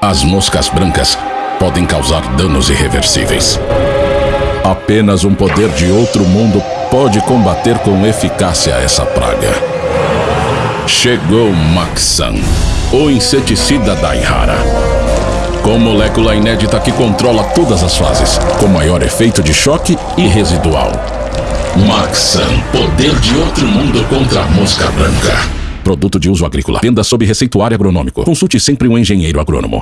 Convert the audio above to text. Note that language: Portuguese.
As moscas brancas podem causar danos irreversíveis. Apenas um poder de outro mundo pode combater com eficácia essa praga. Chegou Maxan, o inseticida Daihara. Com molécula inédita que controla todas as fases, com maior efeito de choque e residual. Maxan, poder de outro mundo contra a mosca branca. Produto de uso agrícola. Venda sob receituário agronômico. Consulte sempre um engenheiro agrônomo.